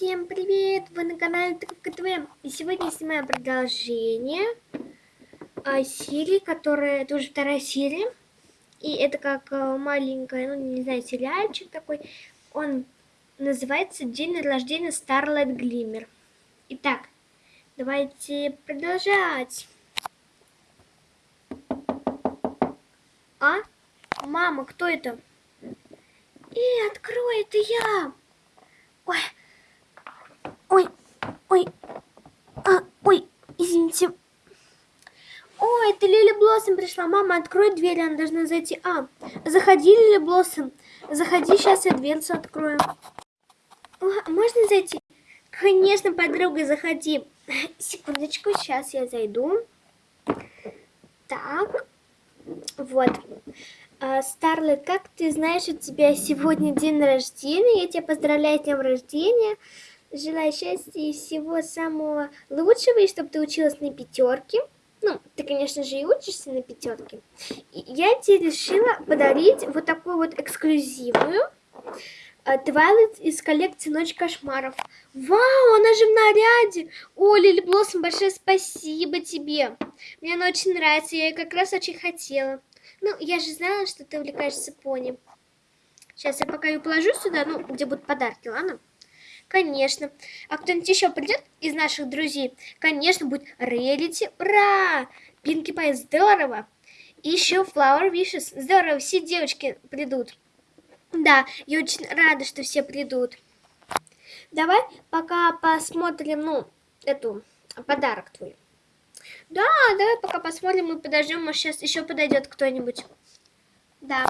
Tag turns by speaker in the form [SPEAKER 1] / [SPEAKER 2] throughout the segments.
[SPEAKER 1] Всем привет! Вы на канале Трубка ТВ. И сегодня я снимаю продолжение а, серии, которая... Это уже вторая серия. И это как а, маленькая, ну не знаю, сериальчик такой. Он называется День рождения Starlight Glimmer. Итак, давайте продолжать. А? Мама, кто это? И открой, это я! Ой, ой, ой, а, ой, извините. Ой, это Лили Блоссом пришла. Мама, открой дверь, она должна зайти. А, заходи, Лили Блоссом. Заходи, сейчас я дверцу открою. О, можно зайти? Конечно, подруга, заходи. Секундочку, сейчас я зайду. Так, вот. Старлет, как ты знаешь, у тебя сегодня день рождения. Я тебя поздравляю с днем рождения. Желаю счастья и всего самого лучшего, и чтобы ты училась на пятерке. Ну, ты, конечно же, и учишься на пятерке. Я тебе решила подарить вот такую вот эксклюзивную Твайлайт из коллекции Ночь кошмаров. Вау, она же в наряде! О, Лили Блоссом, большое спасибо тебе. Мне она очень нравится, я ее как раз очень хотела. Ну, я же знала, что ты увлекаешься пони. Сейчас я пока ее положу сюда, ну, где будут подарки, ладно? Конечно. А кто-нибудь еще придет из наших друзей? Конечно, будет Релити. Ура! Пинки Пай, здорово! Еще Flower Wishes. Здорово, все девочки придут. Да, я очень рада, что все придут. Давай пока посмотрим, ну, эту, подарок твой. Да, давай пока посмотрим и подождем, может сейчас еще подойдет кто-нибудь. Да,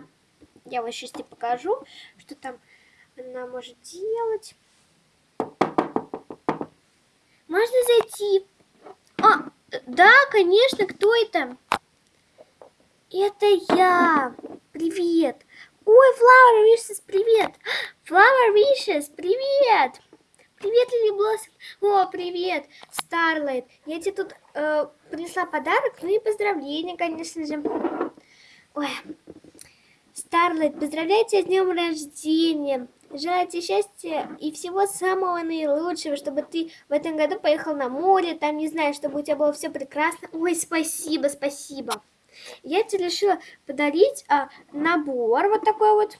[SPEAKER 1] я вам сейчас тебе покажу, что там она может делать. Можно зайти? А, да, конечно, кто это? Это я. Привет. Ой, Flower Wishes, привет. Flower Wishes, привет. Привет, Лили Блоссом. О, привет, Старлайт. Я тебе тут э, принесла подарок, ну и поздравления, конечно же. Ой, Старлайт, поздравляю тебя с днем рождения. Желаю тебе счастья и всего самого наилучшего, чтобы ты в этом году поехал на море, там, не знаю, чтобы у тебя было все прекрасно. Ой, спасибо, спасибо. Я тебе решила подарить а, набор вот такой вот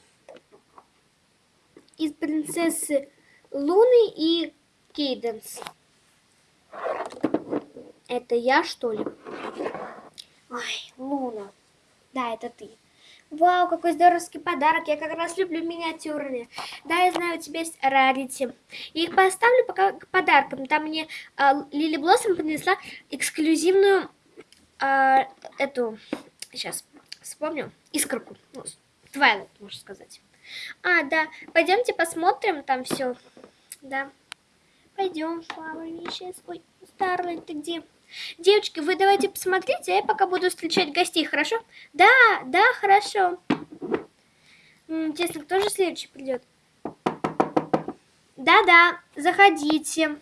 [SPEAKER 1] из принцессы Луны и Кейденс. Это я, что ли? Ой, Луна. Да, это ты. Вау, какой здоровский подарок. Я как раз люблю миниатюрные. Да, я знаю, у тебя есть рарити. Их поставлю пока к подаркам. Там мне а, Лили Блоссом принесла эксклюзивную а, эту... Сейчас вспомню. Искорку. Ну, Твайлайт, можно сказать. А, да. Пойдемте посмотрим там все. Да. Пойдем, Flower Wishes. Ой, Старлайт, ты где? Девочки, вы давайте посмотрите, а я пока буду встречать гостей, хорошо? Да, да, хорошо. Интересно, кто же следующий придет? Да-да, заходите.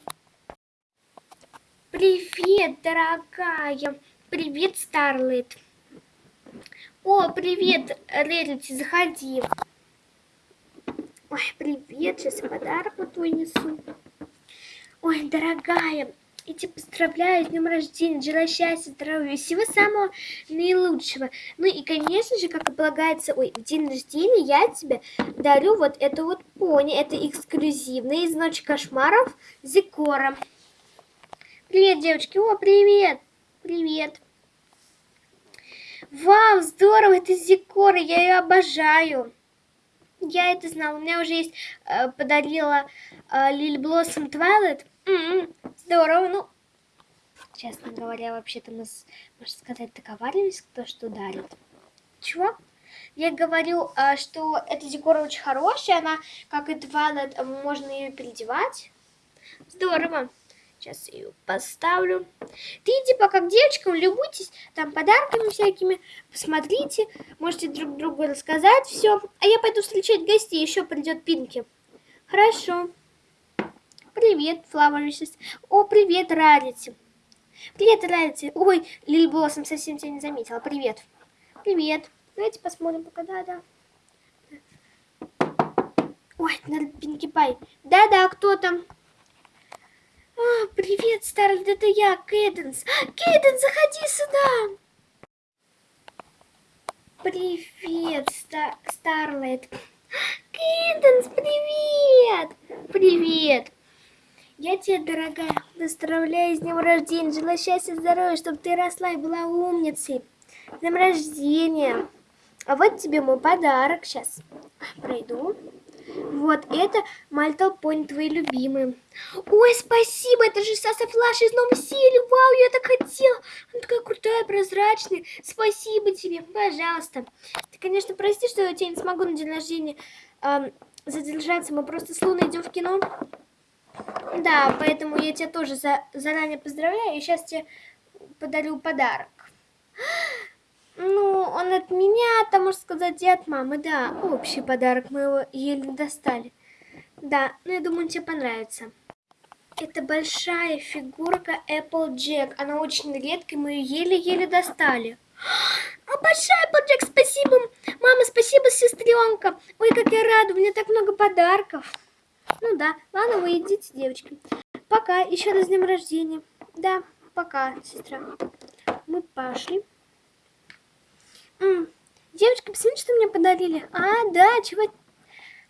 [SPEAKER 1] Привет, дорогая. Привет, Старлайт. О, привет, Рерити, заходи. Ой, привет, сейчас подарок вот твой несу. Ой, дорогая, я тебя поздравляю с днем рождения, желаю счастья, здоровья, всего самого наилучшего. Ну и, конечно же, как и полагается, ой, в день рождения я тебе дарю вот эту вот пони, это эксклюзивная из Ночи кошмаров Зикора. Привет, девочки, о, привет, привет. Вау, здорово, это Зикора, я ее обожаю. Я это знала. У меня уже есть, э, подарила э, Лили Блоссом Твайлет. Здорово, ну, честно говоря, вообще-то мы, можно сказать, договаривались, кто что дарит. Чего? Я говорю, э, что эта декора очень хорошая, она, как и Твайлет, можно ее переодевать. Здорово. Сейчас ее поставлю. Ты иди пока к девочкам, любуйтесь там подарками всякими. Посмотрите, можете друг другу рассказать все. А я пойду встречать гостей, еще придет Пинки. Хорошо. Привет, Флауэрсис. О, привет, Рарити. Привет, Рарити. Ой, Лили Блоссом совсем тебя не заметила. Привет. Привет. Давайте посмотрим пока. Да-да. Ой, Пинки Пай. Да-да, кто там? Привет, Старлет, это я, Кейденс. Кейденс, заходи сюда. Привет, Ста Старлет. Кейденс, привет. Привет. Я тебе, дорогая, поздравляю с днем рождения. Желаю счастья, здоровья, чтобы ты росла и была умницей. С днем рождения. А вот тебе мой подарок. Сейчас пройду. Вот, это Мальтал Пони, твои любимые. Ой, спасибо, это же Саса Флаш из новой серии. Вау, я так хотела. Она такая крутая, прозрачная. Спасибо тебе, пожалуйста. Ты, конечно, прости, что я тебя не смогу на день рождения эм, задержаться. Мы просто с Луной идем в кино. Да, поэтому я тебя тоже за, заранее поздравляю. И сейчас тебе подарю подарок. Ну, он от меня, там, можно сказать, и от мамы, да. Общий подарок, мы его еле достали. Да, ну я думаю, тебе понравится. Это большая фигурка Applejack. Она очень редкая, мы ее еле-еле достали. А большая Applejack, спасибо. Мама, спасибо, сестренка. Ой, как я рада, у меня так много подарков. Ну да, ладно, вы идите, девочки. Пока, еще раз днем рождения. Да, пока, сестра. Мы пошли. М -м. Девочки, посмотрите, что мне подарили. А, да, чего...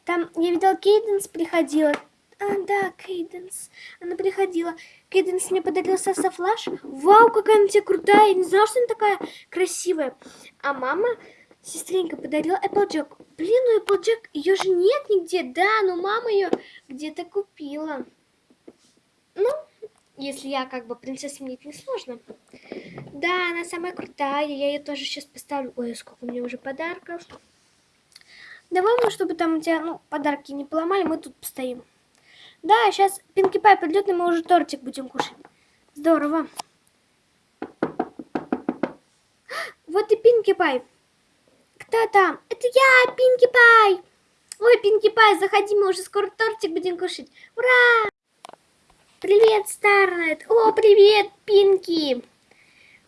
[SPEAKER 1] Там, я видела, Кейденс приходила. А, да, Кейденс. Она приходила. Кейденс мне подарила Саса. Вау, какая она тебе крутая. Я не знала, что она такая красивая. А мама, сестренька, подарила Applejack. Блин, ну Applejack, ее же нет нигде. Да, но мама ее где-то купила. Ну, если я как бы принцесса, мне это не сложно. Да, она самая крутая, я ее тоже сейчас поставлю. Ой, сколько у меня уже подарков. Давай, ну, чтобы там у тебя, ну, подарки не поломали, мы тут постоим. Да, сейчас Пинки Пай придет, и мы уже тортик будем кушать. Здорово. Вот и Пинки Пай. Кто там? Это я, Пинки Пай. Ой, Пинки Пай, заходи, мы уже скоро тортик будем кушать. Ура! Привет, Старлайт! О, привет, Пинки!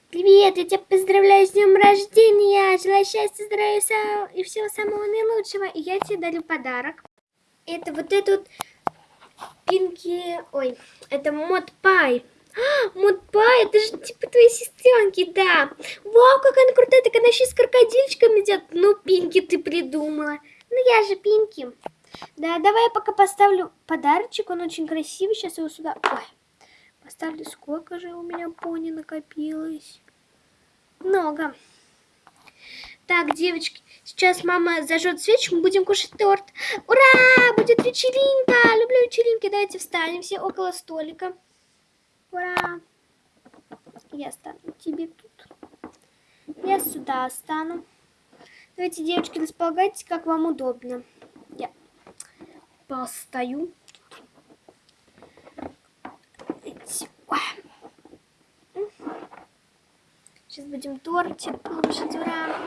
[SPEAKER 1] Привет, я тебя поздравляю с днем рождения! Желаю счастья, здоровья и всего самого наилучшего. И я тебе дарю подарок. Это вот этот Пинки... Ой, это Мод Пай. Мод Пай, это же типа твоей сестренки, да. Вау, какая она крутая, так она еще с крокодильчиком идет. Ну, Пинки, ты придумала. Ну, я же Пинки. Да, давай я пока поставлю подарочек, он очень красивый, сейчас его сюда... Ой, поставлю, сколько же у меня пони накопилось? Много. Так, девочки, сейчас мама зажжет свечку, мы будем кушать торт. Ура! Будет вечеринка! Люблю вечеринки. Давайте встанем все около столика. Ура! Я стану тебе тут. Я сюда стану. Давайте, девочки, располагайтесь, как вам удобно постою. Сейчас будем тортик кушать, ура!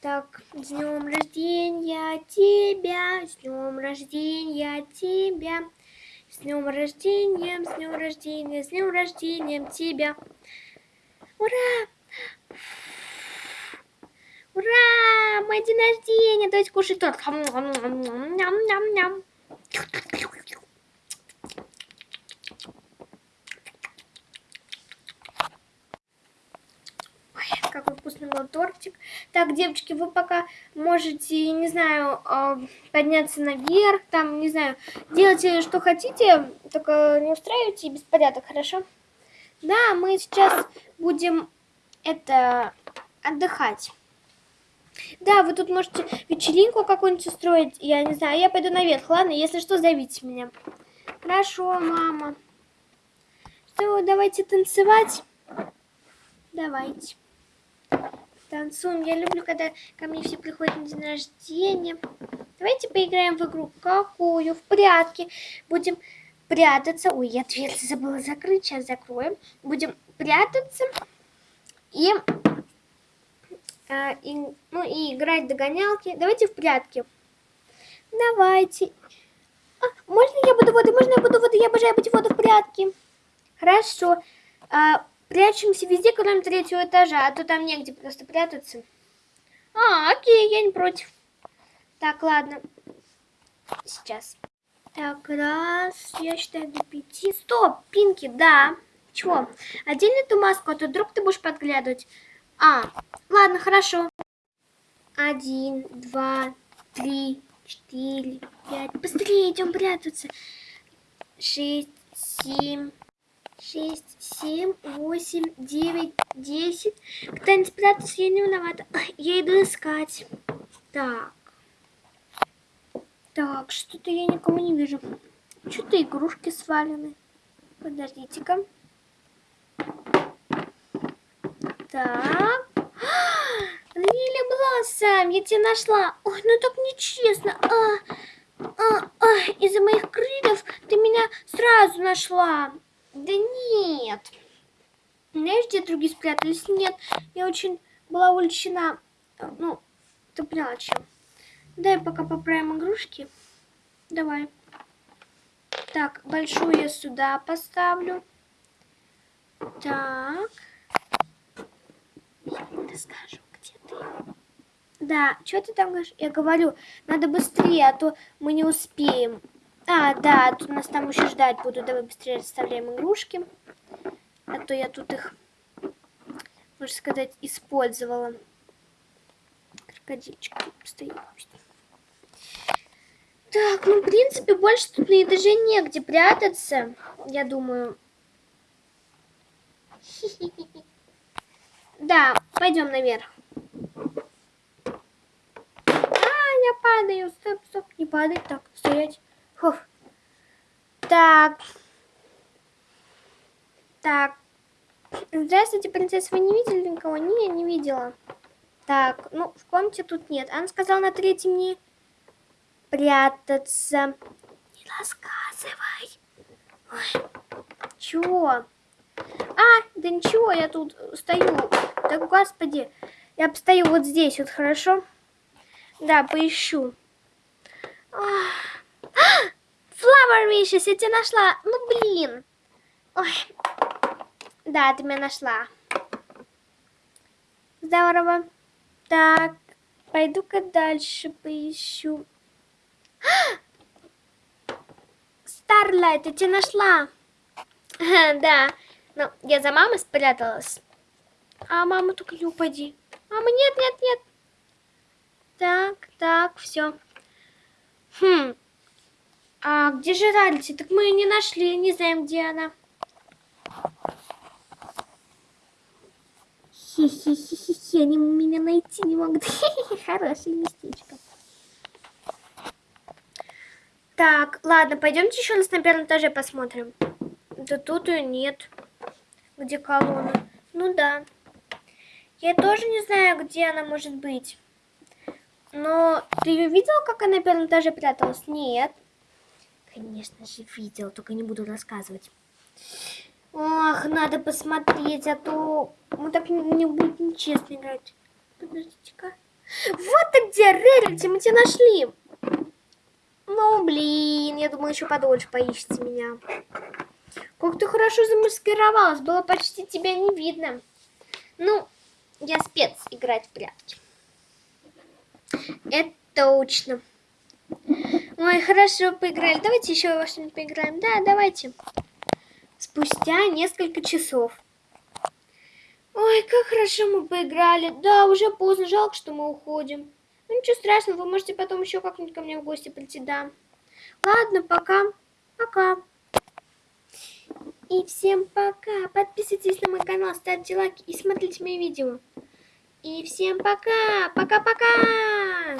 [SPEAKER 1] Так, с днем рождения тебя, с днем рождения тебя, с днем рождения, с днем рождения, с днем рождения тебя. Ура! Ура! Мой день рождения! Давайте кушать торт. Ням-ням-ням. Какой вкусный был тортик. Так, девочки, вы пока можете, не знаю, а, подняться наверх, там, не знаю, делайте, что хотите, только не устраивайте беспорядок, хорошо? Да, мы сейчас будем это отдыхать. Да, вы тут можете вечеринку какую-нибудь устроить, я не знаю, я пойду наверх, ладно? Если что, зовите меня. Хорошо, мама. Что, давайте танцевать? Давайте. Танцуем. Я люблю, когда ко мне все приходят на день рождения. Давайте поиграем в игру. Какую? В прятки. Будем прятаться. Ой, я дверь забыла закрыть. Сейчас закроем. Будем прятаться. И а, и, ну и играть догонялки. Давайте в прятки. Давайте. А, можно я буду воду? Можно я буду воду? Я обожаю быть воду в прятки. Хорошо. А, прячемся везде, кроме третьего этажа, а то там негде просто прятаться. А, окей, я не против. Так, ладно. Сейчас. Так, раз, я считаю до пяти. Стоп, Пинки, да. Чего? Одень эту маску, а то вдруг ты будешь подглядывать. А, ладно, хорошо. Один, два, три, четыре, пять. Быстрее идем прятаться. Шесть, семь, шесть, семь, восемь, девять, десять. Кто-нибудь прятаться, я не виновата. Я иду искать. Так. Так, что-то я никого не вижу. Что-то игрушки свалены. Подождите-ка. Так. Лиля Блоссом, я тебя нашла. Ой, ну так нечестно. А, а, а, из-за моих крыльев ты меня сразу нашла. Да нет. Знаешь, где другие спрятались? Нет, я очень была увлечена. Ну, ты поняла, чем. Дай пока поправим игрушки. Давай. Так, большую я сюда поставлю. Так. Расскажу, где ты. Да, что ты там говоришь? Я говорю, надо быстрее, а то мы не успеем. А, да, тут нас там еще ждать будут. Давай быстрее расставляем игрушки. А то я тут их, можно сказать, использовала. Крокодильчик стоит. Так, ну, в принципе, больше тут на этаже негде прятаться, я думаю. Да, пойдем наверх. А, я падаю. Стоп, стоп, не падай. Так, стоять. Фух. Так. Так. Здравствуйте, принцесса. Вы не видели никого? Не, не видела. Так, ну, в комнате тут нет. Она сказала на третьем не прятаться. Не рассказывай. Ой. Чего? А, да ничего, я тут стою. Да господи, я постою вот здесь вот, хорошо? Да, поищу. Flower Wishes, я тебя нашла. Ну, блин. Ой. Да, ты меня нашла. Здорово. Так, пойду-ка дальше поищу. Старлайт, я тебя нашла. Да, ну, я за мамой спряталась. А мама только не упади. Мама, нет, нет, нет. Так, так, все. Хм. А где же Ральти? Так мы ее не нашли, не знаем, где она. Хи-хи-хи-хи, они меня найти не могут. Хорошее местечко. Так, ладно, пойдемте еще раз на первом этаже посмотрим. Да тут ее нет. Где колонна? Ну да. Я тоже не знаю, где она может быть. Но ты ее видела, как она на первом этаже пряталась? Нет. Конечно же видел, только не буду рассказывать. Ох, надо посмотреть, а то мы так не, будет нечестно играть. Подождите-ка. Вот ты где, Рерити, мы тебя нашли. Ну, блин, я думала, еще подольше поищите меня. Как ты хорошо замаскировалась, было почти тебя не видно. Ну, я спец играть в прятки. Это точно. Ой, хорошо, поиграли. Давайте еще во что-нибудь поиграем. Да, давайте. Спустя несколько часов. Ой, как хорошо мы поиграли. Да, уже поздно, жалко, что мы уходим. Ну ничего страшного, вы можете потом еще как-нибудь ко мне в гости прийти, да. Ладно, пока. Пока. И всем пока. Подписывайтесь на мой канал, ставьте лайки и смотрите мои видео. И всем пока. Пока-пока.